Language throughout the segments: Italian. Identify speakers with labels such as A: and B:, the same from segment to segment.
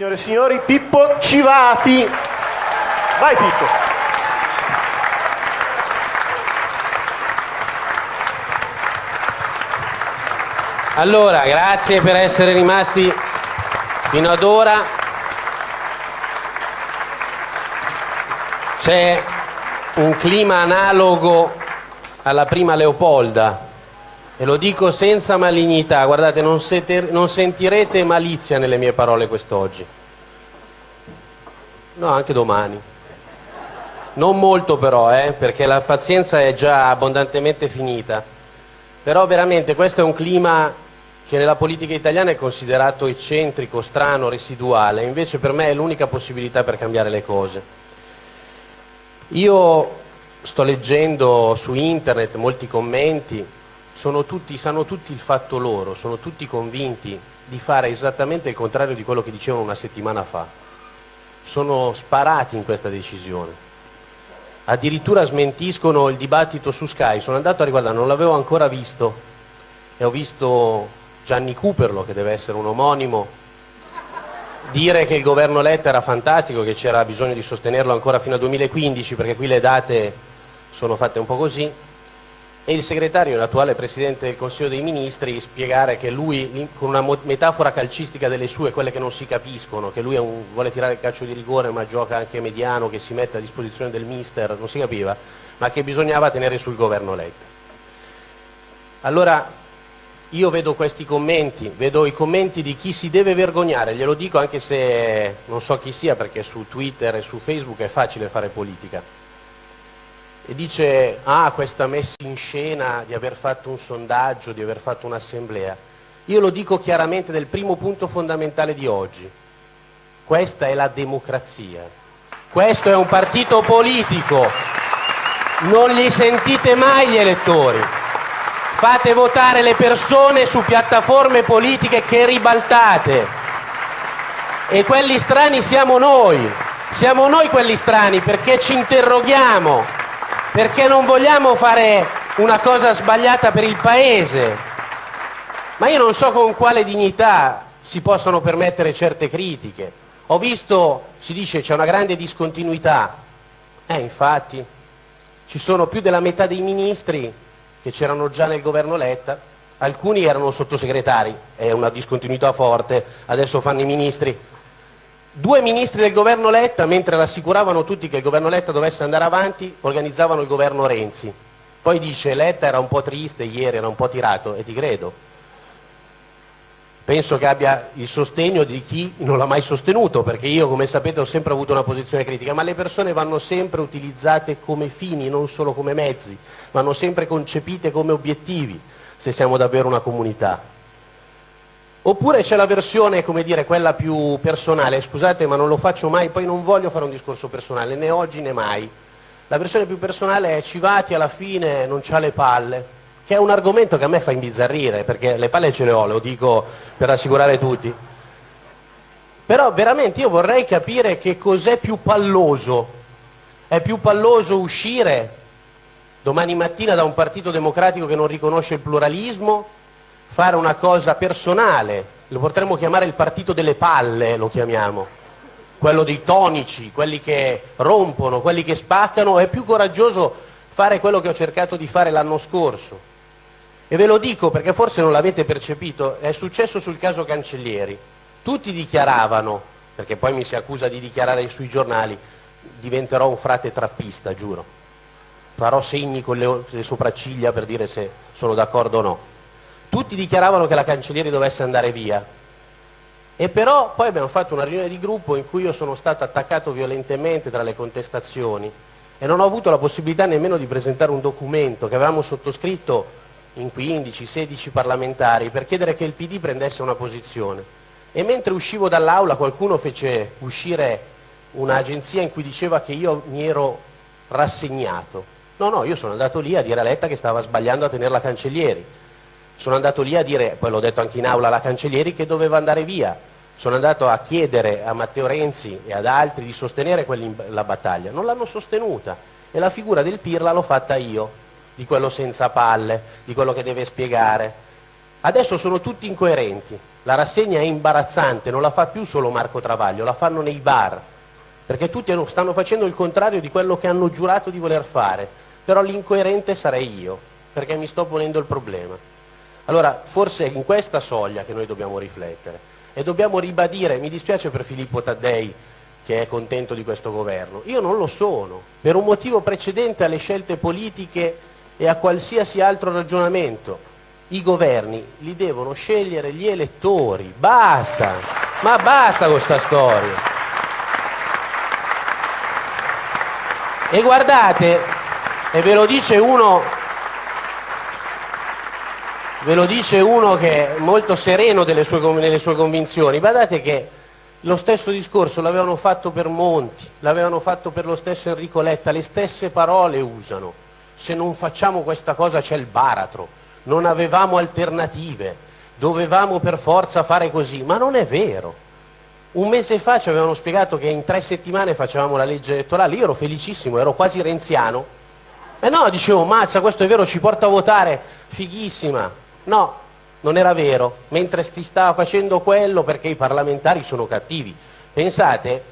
A: signore e signori, Pippo Civati. Vai Pippo.
B: Allora, grazie per essere rimasti fino ad ora. C'è un clima analogo alla prima Leopolda e lo dico senza malignità, guardate, non, sete, non sentirete malizia nelle mie parole quest'oggi. No, anche domani. Non molto però, eh, perché la pazienza è già abbondantemente finita. Però veramente questo è un clima che nella politica italiana è considerato eccentrico, strano, residuale, invece per me è l'unica possibilità per cambiare le cose. Io sto leggendo su internet molti commenti tutti, sanno tutti il fatto loro, sono tutti convinti di fare esattamente il contrario di quello che dicevano una settimana fa. Sono sparati in questa decisione. Addirittura smentiscono il dibattito su Sky. Sono andato a riguardare, non l'avevo ancora visto, e ho visto Gianni Cooperlo, che deve essere un omonimo, dire che il governo Letta era fantastico, che c'era bisogno di sostenerlo ancora fino al 2015, perché qui le date sono fatte un po' così, e il segretario, l'attuale Presidente del Consiglio dei Ministri, spiegare che lui, con una metafora calcistica delle sue, quelle che non si capiscono, che lui un, vuole tirare il calcio di rigore ma gioca anche mediano, che si mette a disposizione del mister, non si capiva, ma che bisognava tenere sul governo Letta. Allora, io vedo questi commenti, vedo i commenti di chi si deve vergognare, glielo dico anche se non so chi sia, perché su Twitter e su Facebook è facile fare politica e dice ah questa messa in scena di aver fatto un sondaggio, di aver fatto un'assemblea. Io lo dico chiaramente del primo punto fondamentale di oggi. Questa è la democrazia. Questo è un partito politico. Non li sentite mai gli elettori. Fate votare le persone su piattaforme politiche che ribaltate. E quelli strani siamo noi. Siamo noi quelli strani perché ci interroghiamo perché non vogliamo fare una cosa sbagliata per il Paese. Ma io non so con quale dignità si possono permettere certe critiche. Ho visto, si dice, c'è una grande discontinuità. Eh, infatti, ci sono più della metà dei ministri che c'erano già nel governo Letta, alcuni erano sottosegretari, è una discontinuità forte, adesso fanno i ministri, Due ministri del governo Letta, mentre rassicuravano tutti che il governo Letta dovesse andare avanti, organizzavano il governo Renzi. Poi dice Letta era un po' triste ieri, era un po' tirato, e ti credo. Penso che abbia il sostegno di chi non l'ha mai sostenuto, perché io, come sapete, ho sempre avuto una posizione critica, ma le persone vanno sempre utilizzate come fini, non solo come mezzi, vanno sempre concepite come obiettivi, se siamo davvero una comunità. Oppure c'è la versione, come dire, quella più personale, scusate ma non lo faccio mai, poi non voglio fare un discorso personale, né oggi né mai. La versione più personale è Civati alla fine non c'ha le palle, che è un argomento che a me fa imbizzarrire, perché le palle ce le ho, lo dico per rassicurare tutti. Però veramente io vorrei capire che cos'è più palloso. È più palloso uscire domani mattina da un partito democratico che non riconosce il pluralismo fare una cosa personale, lo potremmo chiamare il partito delle palle, lo chiamiamo, quello dei tonici, quelli che rompono, quelli che spaccano, è più coraggioso fare quello che ho cercato di fare l'anno scorso. E ve lo dico perché forse non l'avete percepito, è successo sul caso Cancellieri. Tutti dichiaravano, perché poi mi si accusa di dichiarare sui giornali, diventerò un frate trappista, giuro. Farò segni con le, le sopracciglia per dire se sono d'accordo o no tutti dichiaravano che la cancellieri dovesse andare via. E però poi abbiamo fatto una riunione di gruppo in cui io sono stato attaccato violentemente tra le contestazioni e non ho avuto la possibilità nemmeno di presentare un documento che avevamo sottoscritto in 15-16 parlamentari per chiedere che il PD prendesse una posizione. E mentre uscivo dall'aula qualcuno fece uscire un'agenzia in cui diceva che io mi ero rassegnato. No, no, io sono andato lì a dire a Letta che stava sbagliando a tenere la cancellieri sono andato lì a dire, poi l'ho detto anche in aula alla Cancellieri, che doveva andare via. Sono andato a chiedere a Matteo Renzi e ad altri di sostenere la battaglia. Non l'hanno sostenuta e la figura del Pirla l'ho fatta io, di quello senza palle, di quello che deve spiegare. Adesso sono tutti incoerenti, la rassegna è imbarazzante, non la fa più solo Marco Travaglio, la fanno nei bar, perché tutti stanno facendo il contrario di quello che hanno giurato di voler fare, però l'incoerente sarei io, perché mi sto ponendo il problema. Allora, forse è in questa soglia che noi dobbiamo riflettere. E dobbiamo ribadire, mi dispiace per Filippo Taddei che è contento di questo governo, io non lo sono, per un motivo precedente alle scelte politiche e a qualsiasi altro ragionamento. I governi li devono scegliere gli elettori, basta, ma basta con questa storia. E guardate, e ve lo dice uno, ve lo dice uno che è molto sereno sue, nelle sue convinzioni, guardate che lo stesso discorso l'avevano fatto per Monti, l'avevano fatto per lo stesso Enrico Letta, le stesse parole usano. Se non facciamo questa cosa c'è il baratro non avevamo alternative, dovevamo per forza fare così, ma non è vero. Un mese fa ci avevano spiegato che in tre settimane facevamo la legge elettorale, io ero felicissimo, ero quasi renziano. E no, dicevo, mazza, questo è vero, ci porta a votare, fighissima. No, non era vero, mentre si stava facendo quello perché i parlamentari sono cattivi. Pensate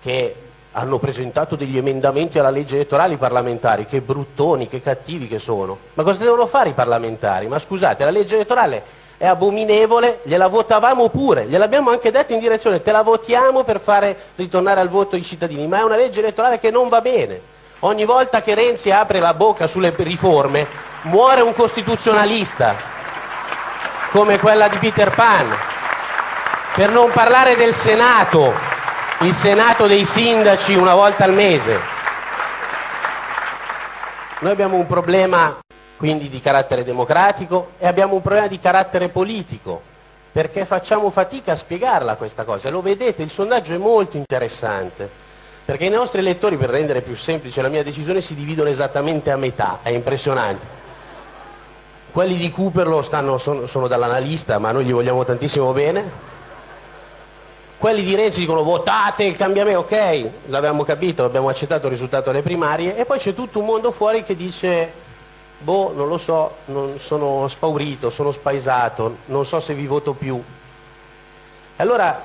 B: che hanno presentato degli emendamenti alla legge elettorale i parlamentari, che bruttoni, che cattivi che sono. Ma cosa devono fare i parlamentari? Ma scusate, la legge elettorale è abominevole, gliela votavamo pure, gliel'abbiamo anche detto in direzione, te la votiamo per fare ritornare al voto i cittadini, ma è una legge elettorale che non va bene. Ogni volta che Renzi apre la bocca sulle riforme muore un costituzionalista, come quella di Peter Pan. Per non parlare del Senato, il Senato dei sindaci una volta al mese. Noi abbiamo un problema quindi di carattere democratico e abbiamo un problema di carattere politico, perché facciamo fatica a spiegarla questa cosa. Lo vedete, il sondaggio è molto interessante, perché i nostri elettori, per rendere più semplice la mia decisione, si dividono esattamente a metà, è impressionante. Quelli di Cooperlo stanno, sono, sono dall'analista, ma noi gli vogliamo tantissimo bene, quelli di Renzi dicono votate il cambiamento, ok, l'avevamo capito, abbiamo accettato il risultato delle primarie e poi c'è tutto un mondo fuori che dice boh, non lo so, non, sono spaurito, sono spaesato, non so se vi voto più. Allora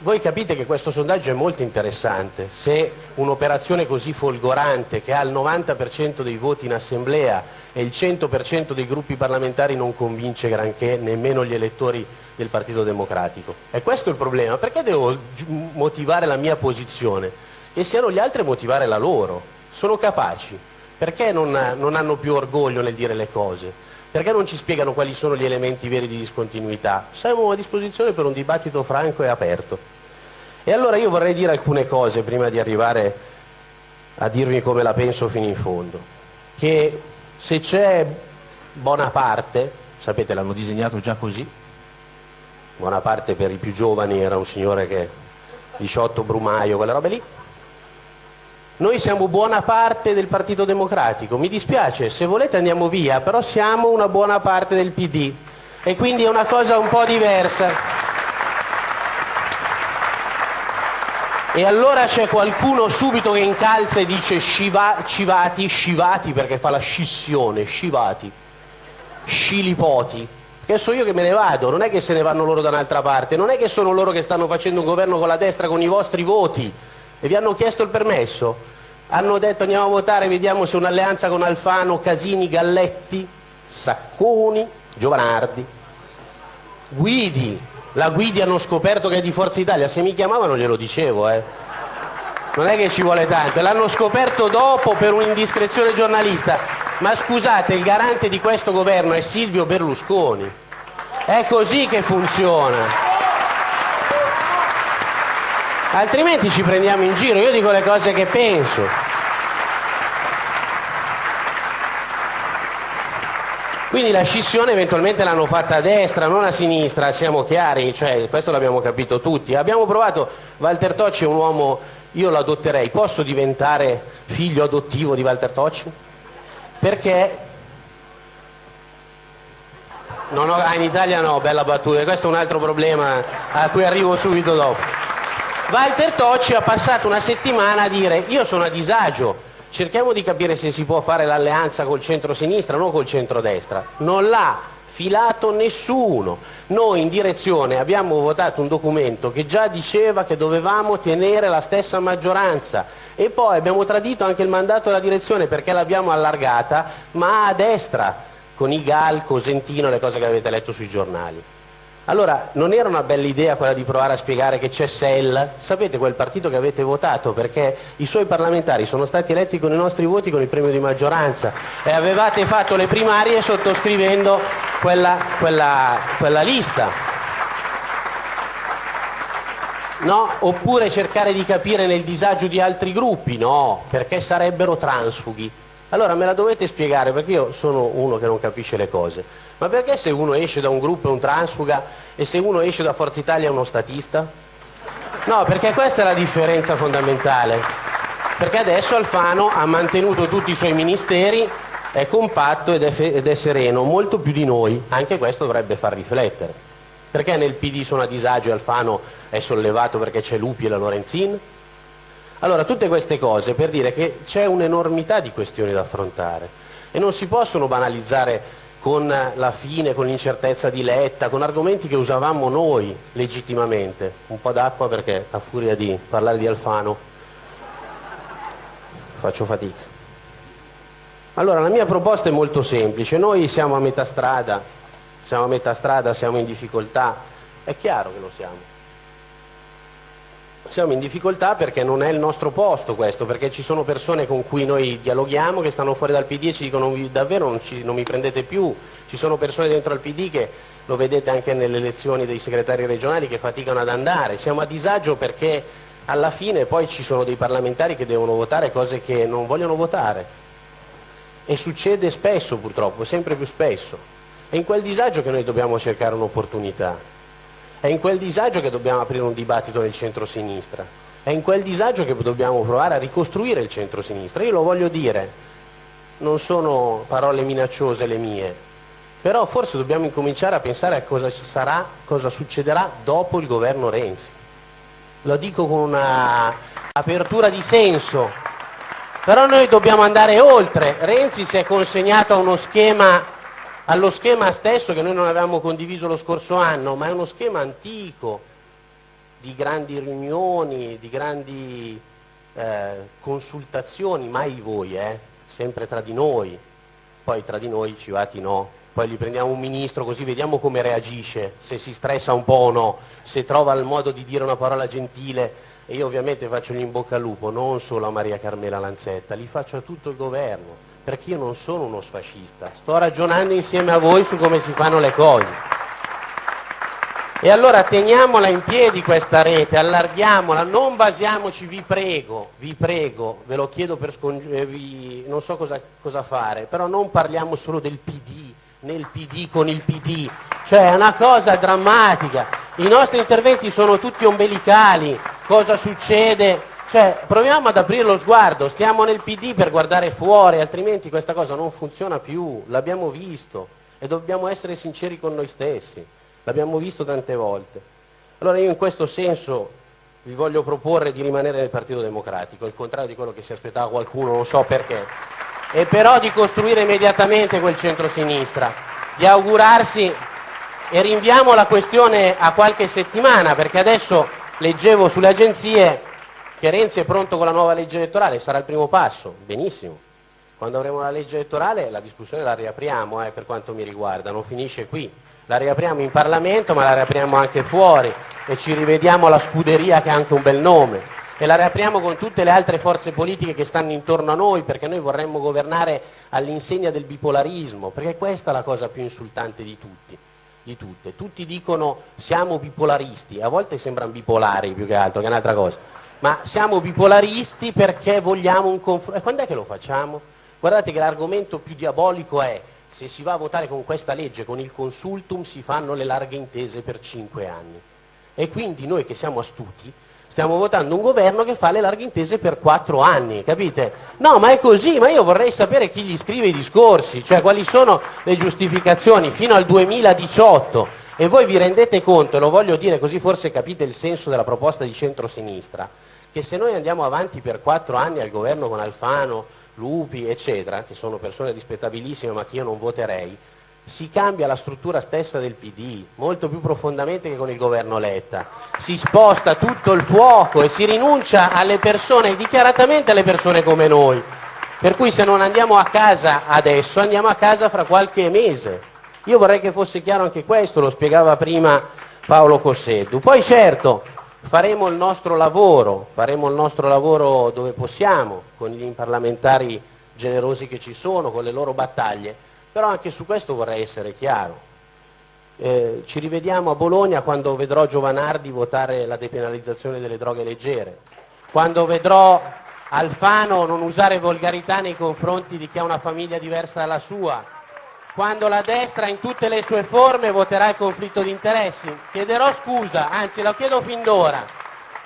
B: voi capite che questo sondaggio è molto interessante, se un'operazione così folgorante che ha il 90% dei voti in assemblea e il 100% dei gruppi parlamentari non convince granché nemmeno gli elettori del Partito Democratico. E questo è il problema, perché devo motivare la mia posizione? Che siano gli altri a motivare la loro, sono capaci, perché non, non hanno più orgoglio nel dire le cose? Perché non ci spiegano quali sono gli elementi veri di discontinuità? Siamo a disposizione per un dibattito franco e aperto. E allora io vorrei dire alcune cose prima di arrivare a dirvi come la penso fino in fondo. Che se c'è Bonaparte, sapete l'hanno disegnato già così, Bonaparte per i più giovani era un signore che 18 Brumaio, quelle robe lì, noi siamo buona parte del Partito Democratico, mi dispiace, se volete andiamo via, però siamo una buona parte del PD e quindi è una cosa un po' diversa. E allora c'è qualcuno subito che incalza e dice sciva, civati, scivati perché fa la scissione, scivati, scilipoti. Che so io che me ne vado, non è che se ne vanno loro da un'altra parte, non è che sono loro che stanno facendo un governo con la destra con i vostri voti. E vi hanno chiesto il permesso? Hanno detto andiamo a votare, vediamo se un'alleanza con Alfano, Casini, Galletti, Sacconi, Giovanardi, Guidi, la Guidi hanno scoperto che è di Forza Italia, se mi chiamavano glielo dicevo, eh. non è che ci vuole tanto, l'hanno scoperto dopo per un'indiscrezione giornalista, ma scusate, il garante di questo governo è Silvio Berlusconi, è così che funziona. Altrimenti ci prendiamo in giro, io dico le cose che penso. Quindi la scissione eventualmente l'hanno fatta a destra, non a sinistra, siamo chiari, cioè, questo l'abbiamo capito tutti. Abbiamo provato, Walter Tocci è un uomo, io lo adotterei, posso diventare figlio adottivo di Walter Tocci? Perché ho, ah, in Italia no, bella battuta, questo è un altro problema a cui arrivo subito dopo. Walter Tocci ha passato una settimana a dire io sono a disagio, cerchiamo di capire se si può fare l'alleanza col centro-sinistra, non col centro-destra. Non l'ha filato nessuno. Noi in direzione abbiamo votato un documento che già diceva che dovevamo tenere la stessa maggioranza e poi abbiamo tradito anche il mandato della direzione perché l'abbiamo allargata, ma a destra, con i GAL, Cosentino, le cose che avete letto sui giornali. Allora, non era una bella idea quella di provare a spiegare che c'è SEL? Sapete quel partito che avete votato perché i suoi parlamentari sono stati eletti con i nostri voti con il premio di maggioranza e avevate fatto le primarie sottoscrivendo quella, quella, quella lista. No? Oppure cercare di capire nel disagio di altri gruppi? No, perché sarebbero transfughi. Allora me la dovete spiegare perché io sono uno che non capisce le cose. Ma perché se uno esce da un gruppo è un transfuga e se uno esce da Forza Italia è uno statista? No, perché questa è la differenza fondamentale. Perché adesso Alfano ha mantenuto tutti i suoi ministeri, è compatto ed è, ed è sereno, molto più di noi. Anche questo dovrebbe far riflettere. Perché nel PD sono a disagio e Alfano è sollevato perché c'è Lupi e la Lorenzin? Allora, tutte queste cose per dire che c'è un'enormità di questioni da affrontare e non si possono banalizzare con la fine, con l'incertezza di Letta, con argomenti che usavamo noi legittimamente. Un po' d'acqua perché a furia di parlare di Alfano faccio fatica. Allora la mia proposta è molto semplice, noi siamo a metà strada, siamo a metà strada, siamo in difficoltà, è chiaro che lo siamo siamo in difficoltà perché non è il nostro posto questo, perché ci sono persone con cui noi dialoghiamo che stanno fuori dal PD e ci dicono davvero non, ci, non mi prendete più, ci sono persone dentro al PD che lo vedete anche nelle elezioni dei segretari regionali che faticano ad andare, siamo a disagio perché alla fine poi ci sono dei parlamentari che devono votare cose che non vogliono votare. E succede spesso purtroppo, sempre più spesso, è in quel disagio che noi dobbiamo cercare un'opportunità. È in quel disagio che dobbiamo aprire un dibattito nel centro-sinistra, è in quel disagio che dobbiamo provare a ricostruire il centro-sinistra. Io lo voglio dire, non sono parole minacciose le mie, però forse dobbiamo incominciare a pensare a cosa sarà, cosa succederà dopo il governo Renzi. Lo dico con una apertura di senso, però noi dobbiamo andare oltre. Renzi si è consegnato a uno schema allo schema stesso che noi non avevamo condiviso lo scorso anno, ma è uno schema antico di grandi riunioni, di grandi eh, consultazioni, mai voi, eh, sempre tra di noi, poi tra di noi civati no, poi gli prendiamo un ministro così vediamo come reagisce, se si stressa un po' o no, se trova il modo di dire una parola gentile. E io ovviamente faccio gli in bocca al lupo, non solo a Maria Carmela Lanzetta, li faccio a tutto il governo, perché io non sono uno sfascista, sto ragionando insieme a voi su come si fanno le cose. E allora teniamola in piedi questa rete, allarghiamola, non basiamoci, vi prego, vi prego, ve lo chiedo per scongiurarvi, non so cosa, cosa fare, però non parliamo solo del PD, nel PD con il PD, cioè è una cosa drammatica, i nostri interventi sono tutti ombelicali, cosa succede cioè, proviamo ad aprire lo sguardo, stiamo nel PD per guardare fuori, altrimenti questa cosa non funziona più, l'abbiamo visto e dobbiamo essere sinceri con noi stessi, l'abbiamo visto tante volte. Allora io in questo senso vi voglio proporre di rimanere nel Partito Democratico, il contrario di quello che si aspettava qualcuno, non so perché, e però di costruire immediatamente quel centro-sinistra, di augurarsi e rinviamo la questione a qualche settimana, perché adesso leggevo sulle agenzie che Renzi è pronto con la nuova legge elettorale, sarà il primo passo, benissimo. Quando avremo la legge elettorale la discussione la riapriamo eh, per quanto mi riguarda, non finisce qui. La riapriamo in Parlamento ma la riapriamo anche fuori e ci rivediamo la scuderia che ha anche un bel nome e la riapriamo con tutte le altre forze politiche che stanno intorno a noi perché noi vorremmo governare all'insegna del bipolarismo, perché questa è la cosa più insultante di tutti. Di tutte. Tutti dicono siamo bipolaristi, a volte sembrano bipolari più che altro, che è un'altra cosa ma siamo bipolaristi perché vogliamo un confronto. E quando è che lo facciamo? Guardate che l'argomento più diabolico è se si va a votare con questa legge, con il consultum, si fanno le larghe intese per cinque anni. E quindi noi che siamo astuti stiamo votando un governo che fa le larghe intese per quattro anni, capite? No, ma è così, ma io vorrei sapere chi gli scrive i discorsi, cioè quali sono le giustificazioni fino al 2018. E voi vi rendete conto, e lo voglio dire così forse capite il senso della proposta di centrosinistra, che se noi andiamo avanti per quattro anni al governo con Alfano, Lupi, eccetera, che sono persone rispettabilissime ma che io non voterei, si cambia la struttura stessa del PD, molto più profondamente che con il governo Letta. Si sposta tutto il fuoco e si rinuncia alle persone, dichiaratamente alle persone come noi. Per cui se non andiamo a casa adesso, andiamo a casa fra qualche mese. Io vorrei che fosse chiaro anche questo, lo spiegava prima Paolo Cosseddu. Poi certo faremo il nostro lavoro, faremo il nostro lavoro dove possiamo, con gli parlamentari generosi che ci sono, con le loro battaglie, però anche su questo vorrei essere chiaro. Eh, ci rivediamo a Bologna quando vedrò Giovanardi votare la depenalizzazione delle droghe leggere, quando vedrò Alfano non usare volgarità nei confronti di chi ha una famiglia diversa dalla sua, quando la destra in tutte le sue forme voterà il conflitto di interessi. Chiederò scusa, anzi lo chiedo fin d'ora,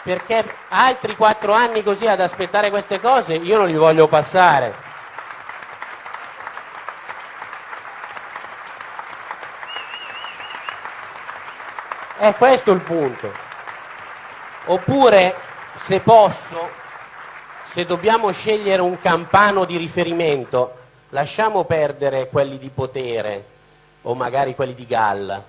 B: perché altri quattro anni così ad aspettare queste cose io non li voglio passare. È questo il punto. Oppure, se posso, se dobbiamo scegliere un campano di riferimento, lasciamo perdere quelli di potere o magari quelli di galla.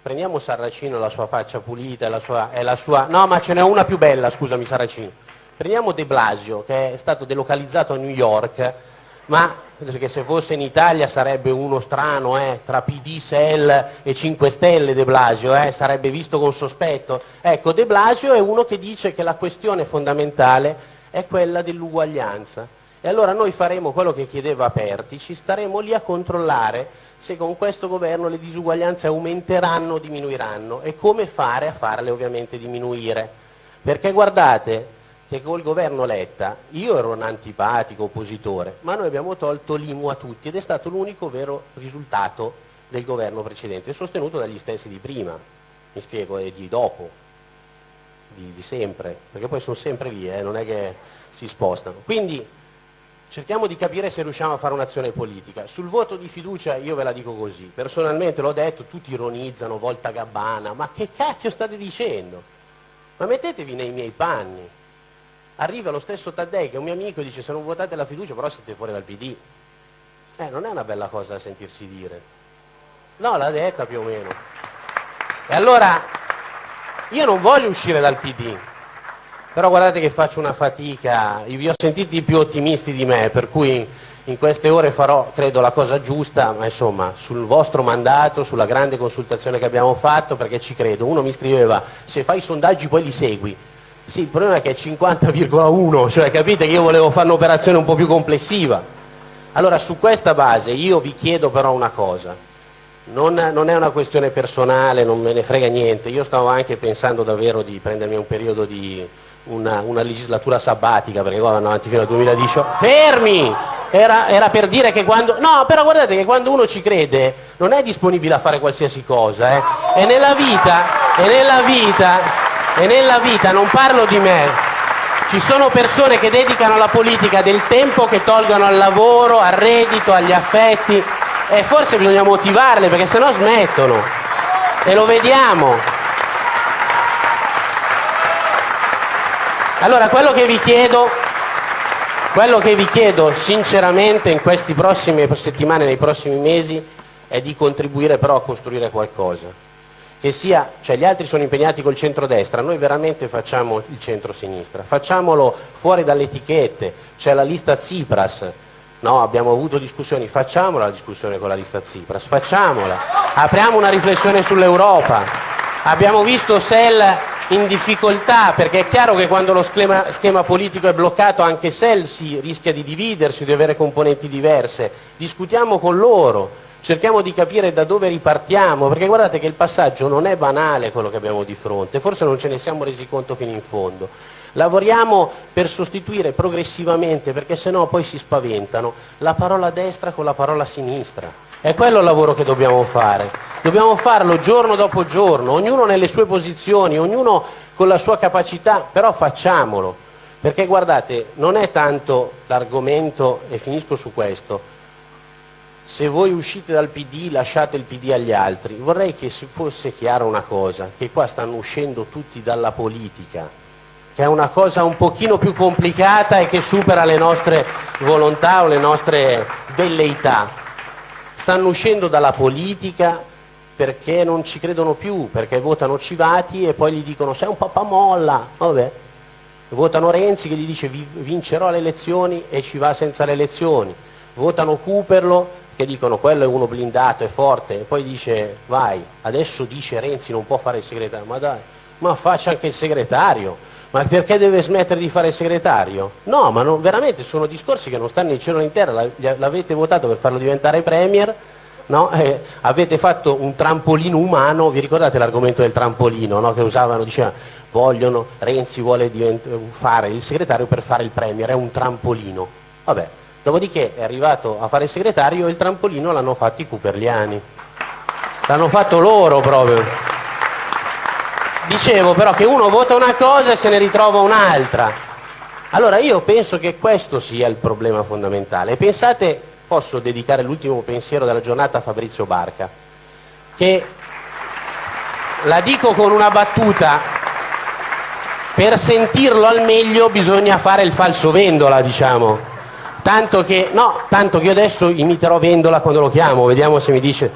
B: Prendiamo Sarracino, la sua faccia pulita la sua, e la sua... No, ma ce n'è una più bella, scusami Sarracino. Prendiamo De Blasio, che è stato delocalizzato a New York, ma perché se fosse in Italia sarebbe uno strano, eh, tra PD, SEL e 5 Stelle De Blasio, eh, sarebbe visto con sospetto. Ecco, De Blasio è uno che dice che la questione fondamentale è quella dell'uguaglianza. E allora noi faremo quello che chiedeva Aperti, ci staremo lì a controllare se con questo governo le disuguaglianze aumenteranno o diminuiranno e come fare a farle ovviamente diminuire. Perché guardate, che col governo Letta io ero un antipatico oppositore, ma noi abbiamo tolto l'IMU a tutti ed è stato l'unico vero risultato del governo precedente, sostenuto dagli stessi di prima, mi spiego, e di dopo, di, di sempre, perché poi sono sempre lì, eh, non è che si spostano. Quindi cerchiamo di capire se riusciamo a fare un'azione politica. Sul voto di fiducia io ve la dico così, personalmente l'ho detto, tutti ironizzano, volta gabbana, ma che cacchio state dicendo? Ma mettetevi nei miei panni, arriva lo stesso Taddei che è un mio amico e dice se non votate la fiducia però siete fuori dal PD. Eh, non è una bella cosa da sentirsi dire. No, l'ha detta più o meno. E allora io non voglio uscire dal PD, però guardate che faccio una fatica, vi ho sentiti più ottimisti di me, per cui in queste ore farò, credo, la cosa giusta, ma insomma, sul vostro mandato, sulla grande consultazione che abbiamo fatto, perché ci credo. Uno mi scriveva, se fai i sondaggi poi li segui. Sì, il problema è che è 50,1, cioè capite che io volevo fare un'operazione un po' più complessiva. Allora su questa base io vi chiedo però una cosa, non, non, è una questione personale, non me ne frega niente, io stavo anche pensando davvero di prendermi un periodo di una, una legislatura sabbatica, perché qua vanno avanti fino al 2018. Fermi! Era, era, per dire che quando... No, però guardate che quando uno ci crede non è disponibile a fare qualsiasi cosa, eh? E nella vita, e nella vita e nella vita, non parlo di me, ci sono persone che dedicano alla politica del tempo che tolgono al lavoro, al reddito, agli affetti e forse bisogna motivarle perché sennò smettono e lo vediamo. Allora quello che vi chiedo, quello che vi chiedo sinceramente in queste prossime settimane, nei prossimi mesi, è di contribuire però a costruire qualcosa. Che sia, cioè gli altri sono impegnati col centrodestra, noi veramente facciamo il centro-sinistra, facciamolo fuori dalle etichette, c'è la lista Tsipras, no? abbiamo avuto discussioni, facciamola la discussione con la lista Tsipras, facciamola, apriamo una riflessione sull'Europa, abbiamo visto Sell in difficoltà perché è chiaro che quando lo schema, schema politico è bloccato anche Sell si rischia di dividersi, di avere componenti diverse, discutiamo con loro, cerchiamo di capire da dove ripartiamo, perché guardate che il passaggio non è banale quello che abbiamo di fronte, forse non ce ne siamo resi conto fino in fondo. Lavoriamo per sostituire progressivamente, perché sennò poi si spaventano, la parola destra con la parola sinistra. È quello il lavoro che dobbiamo fare. Dobbiamo farlo giorno dopo giorno, ognuno nelle sue posizioni, ognuno con la sua capacità, però facciamolo. Perché guardate, non è tanto l'argomento, e finisco su questo, se voi uscite dal PD lasciate il PD agli altri. Vorrei che si fosse chiara una cosa, che qua stanno uscendo tutti dalla politica, che è una cosa un pochino più complicata e che supera le nostre volontà o le nostre velleità. Stanno uscendo dalla politica perché non ci credono più, perché votano Civati e poi gli dicono sei un pappamolla, vabbè. Votano Renzi che gli dice vincerò le elezioni e ci va senza le elezioni. Votano Cooperlo che dicono quello è uno blindato, è forte, e poi dice vai, adesso dice Renzi non può fare il segretario, ma dai, ma faccia anche il segretario, ma perché deve smettere di fare segretario? No, ma non, veramente sono discorsi che non stanno in cielo né in terra, l'avete votato per farlo diventare premier, no? eh, avete fatto un trampolino umano, vi ricordate l'argomento del trampolino no? che usavano, diceva vogliono, Renzi vuole fare il segretario per fare il premier, è un trampolino, vabbè, Dopodiché è arrivato a fare il segretario e il trampolino l'hanno fatto i Cuperliani. L'hanno fatto loro proprio. Dicevo però che uno vota una cosa e se ne ritrova un'altra. Allora io penso che questo sia il problema fondamentale. Pensate, posso dedicare l'ultimo pensiero della giornata a Fabrizio Barca, che la dico con una battuta, per sentirlo al meglio bisogna fare il falso vendola, diciamo. Tanto che, no, tanto che io adesso imiterò Vendola quando lo chiamo, vediamo se mi dice.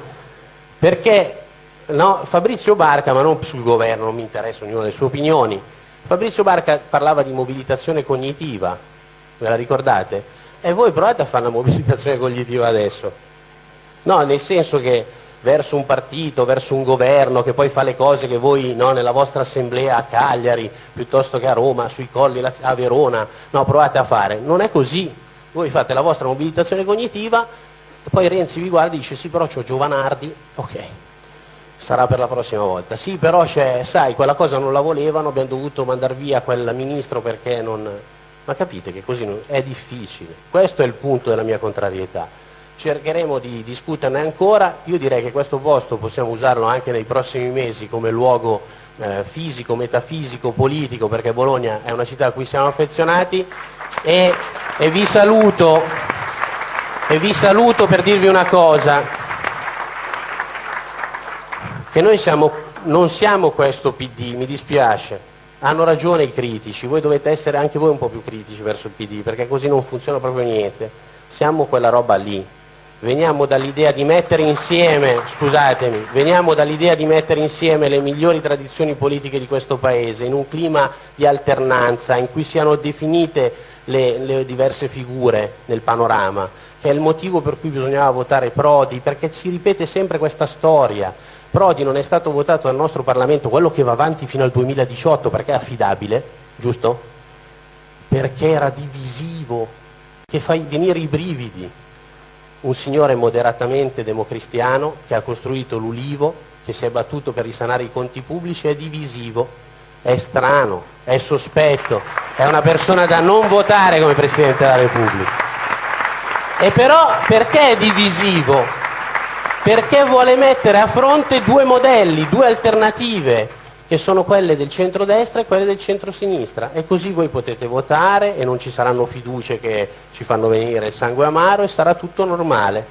B: Perché no, Fabrizio Barca, ma non sul governo, non mi interessa ognuna delle sue opinioni, Fabrizio Barca parlava di mobilitazione cognitiva, ve la ricordate? E voi provate a fare una mobilitazione cognitiva adesso. No, nel senso che verso un partito, verso un governo che poi fa le cose che voi no, nella vostra assemblea a Cagliari, piuttosto che a Roma, sui colli a Verona, no, provate a fare. Non è così voi fate la vostra mobilitazione cognitiva poi Renzi vi guarda e dice sì però c'ho Giovanardi, ok, sarà per la prossima volta, sì però sai, quella cosa non la volevano, abbiamo dovuto mandare via quel ministro perché non... Ma capite che così non... è difficile, questo è il punto della mia contrarietà. Cercheremo di discuterne ancora, io direi che questo posto possiamo usarlo anche nei prossimi mesi come luogo eh, fisico, metafisico, politico, perché Bologna è una città a cui siamo affezionati. E, e, vi saluto, e vi saluto per dirvi una cosa, che noi siamo, non siamo questo PD, mi dispiace, hanno ragione i critici, voi dovete essere anche voi un po' più critici verso il PD, perché così non funziona proprio niente, siamo quella roba lì, veniamo dall'idea di mettere insieme, scusatemi, veniamo dall'idea di mettere insieme le migliori tradizioni politiche di questo Paese in un clima di alternanza in cui siano definite le, le, diverse figure nel panorama, che è il motivo per cui bisognava votare Prodi, perché si ripete sempre questa storia. Prodi non è stato votato dal nostro Parlamento, quello che va avanti fino al 2018, perché è affidabile, giusto? Perché era divisivo, che fa venire i brividi. Un signore moderatamente democristiano che ha costruito l'Ulivo, che si è battuto per risanare i conti pubblici, è divisivo è strano, è sospetto, è una persona da non votare come Presidente della Repubblica. E però perché è divisivo? Perché vuole mettere a fronte due modelli, due alternative, che sono quelle del centro-destra e quelle del centro-sinistra. E così voi potete votare e non ci saranno fiducie che ci fanno venire il sangue amaro e sarà tutto normale,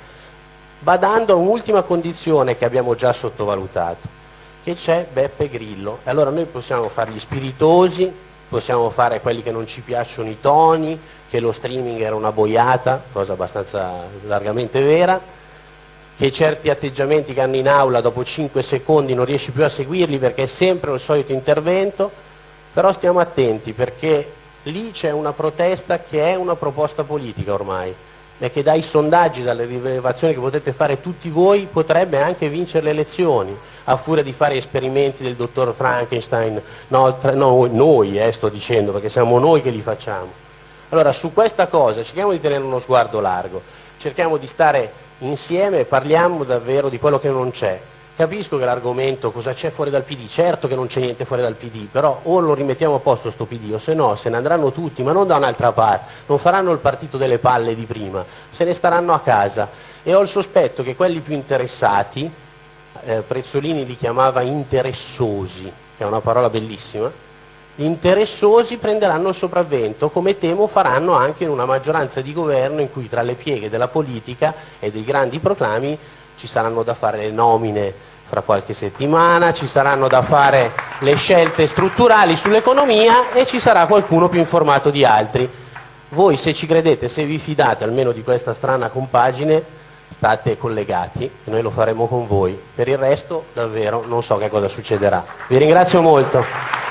B: badando a un'ultima condizione che abbiamo già sottovalutato che c'è Beppe Grillo. E allora noi possiamo fare gli spiritosi, possiamo fare quelli che non ci piacciono i toni, che lo streaming era una boiata, cosa abbastanza largamente vera, che certi atteggiamenti che hanno in aula dopo 5 secondi non riesci più a seguirli perché è sempre il solito intervento, però stiamo attenti perché lì c'è una protesta che è una proposta politica ormai e che dai sondaggi, dalle rilevazioni che potete fare tutti voi, potrebbe anche vincere le elezioni, a furia di fare esperimenti del dottor Frankenstein, no, tra, no noi eh, sto dicendo, perché siamo noi che li facciamo. Allora su questa cosa cerchiamo di tenere uno sguardo largo, cerchiamo di stare insieme parliamo davvero di quello che non c'è, Capisco che l'argomento cosa c'è fuori dal PD, certo che non c'è niente fuori dal PD, però o lo rimettiamo a posto sto PD o se no se ne andranno tutti, ma non da un'altra parte, non faranno il partito delle palle di prima, se ne staranno a casa. E ho il sospetto che quelli più interessati, eh, Prezzolini li chiamava interessosi, che è una parola bellissima, interessosi prenderanno il sopravvento, come temo faranno anche in una maggioranza di governo in cui tra le pieghe della politica e dei grandi proclami ci saranno da fare le nomine fra qualche settimana, ci saranno da fare le scelte strutturali sull'economia e ci sarà qualcuno più informato di altri. Voi se ci credete, se vi fidate almeno di questa strana compagine, state collegati noi lo faremo con voi. Per il resto davvero non so che cosa succederà. Vi ringrazio molto.